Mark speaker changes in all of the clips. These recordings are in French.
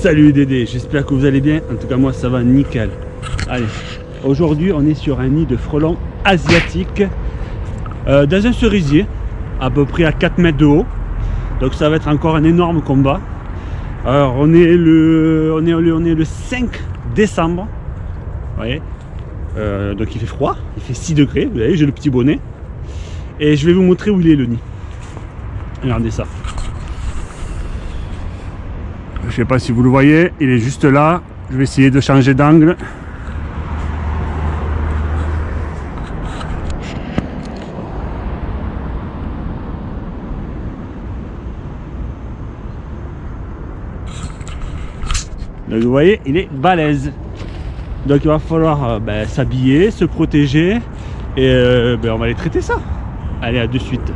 Speaker 1: Salut Dédé, j'espère que vous allez bien. En tout cas, moi, ça va nickel. Allez, aujourd'hui, on est sur un nid de frelons asiatiques euh, dans un cerisier, à peu près à 4 mètres de haut. Donc, ça va être encore un énorme combat. Alors, on est le, on est, on est le 5 décembre. Vous voyez euh, Donc, il fait froid, il fait 6 degrés. Vous voyez, j'ai le petit bonnet. Et je vais vous montrer où il est le nid. Regardez ça. Je sais pas si vous le voyez, il est juste là. Je vais essayer de changer d'angle. Donc vous voyez, il est balèze. Donc il va falloir euh, ben, s'habiller, se protéger et euh, ben, on va aller traiter ça. Allez, à de suite.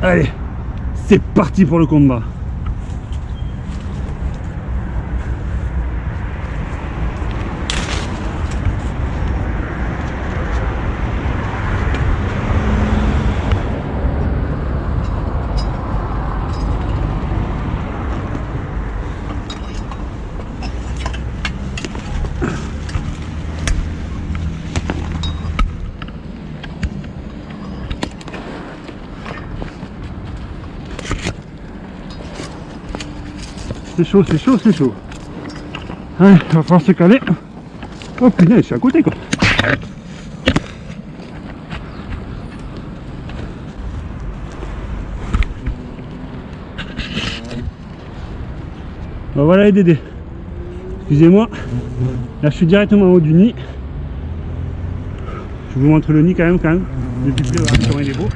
Speaker 1: Allez, c'est parti pour le combat. C'est chaud, c'est chaud, c'est chaud. Allez, il va falloir se caler. Oh putain, je suis à côté quoi. Voilà les Dédés. Excusez-moi. Là je suis directement en haut du nid. Je vous montre le nid quand même quand même. Il est beau.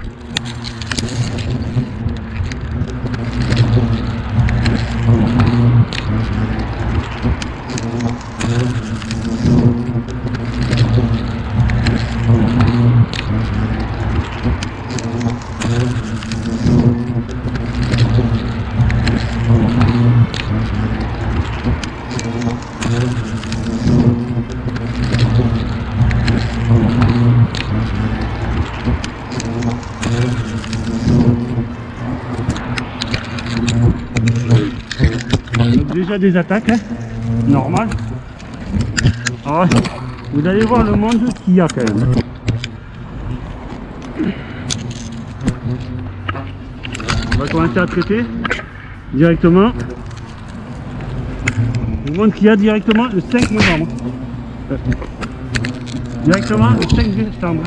Speaker 1: Des attaques, hein, normal. Ah vous allez voir le monde qu'il y a quand même. On va commencer à traiter directement. Le monde qu'il y a directement le 5 novembre. Directement le 5 décembre.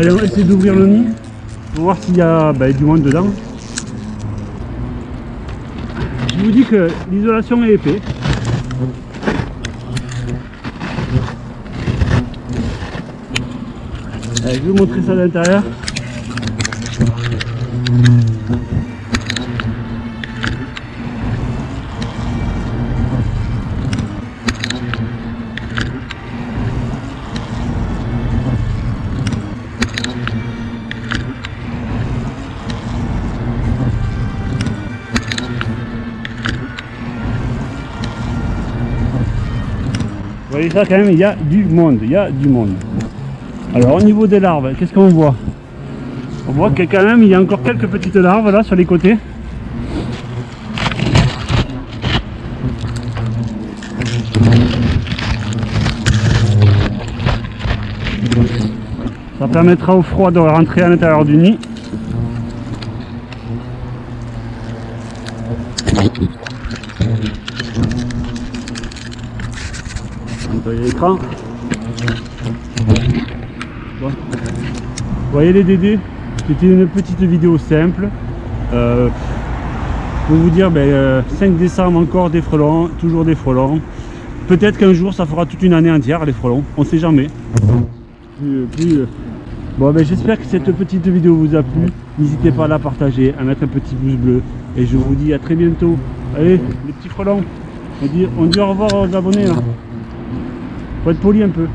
Speaker 1: Allez, on va essayer d'ouvrir le nid pour voir s'il y a bah, du monde dedans. Je vous dis que l'isolation est épais. Allez, je vais vous montrer ça à l'intérieur. Vous voyez ça quand même, il y a du monde, il y a du monde. Alors au niveau des larves, qu'est-ce qu'on voit? On voit que quand même il y a encore quelques petites larves là sur les côtés. Ça permettra au froid de rentrer à l'intérieur du nid. L'écran. Vous voyez les Dédés? C'était une petite vidéo simple. Euh, pour vous dire, ben, euh, 5 décembre encore des frelons, toujours des frelons. Peut-être qu'un jour ça fera toute une année entière les frelons, on sait jamais. Euh, Bon ben j'espère que cette petite vidéo vous a plu. N'hésitez pas à la partager, à mettre un petit pouce bleu. Et je vous dis à très bientôt. Allez, les petits frelons. On dit, on dit au revoir aux abonnés là. Faut être poli un peu.